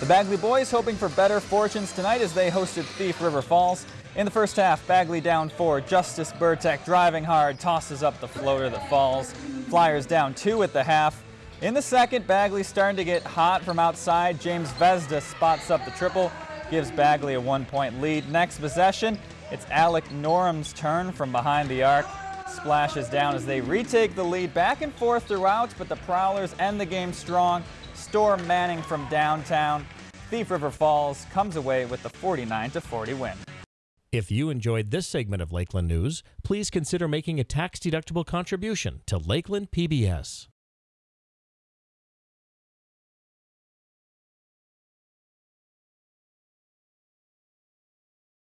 The Bagley boys hoping for better fortunes tonight as they hosted Thief River Falls. In the first half, Bagley down four. Justice Burtek driving hard, tosses up the floater that falls. Flyers down two at the half. In the second, Bagley starting to get hot from outside. James Vesda spots up the triple, gives Bagley a one-point lead. Next possession, it's Alec Norham's turn from behind the arc. Splashes down as they retake the lead back and forth throughout, but the Prowlers end the game strong. Storm Manning from downtown. Thief River Falls comes away with the 49 40 win. If you enjoyed this segment of Lakeland News, please consider making a tax-deductible contribution to Lakeland PBS.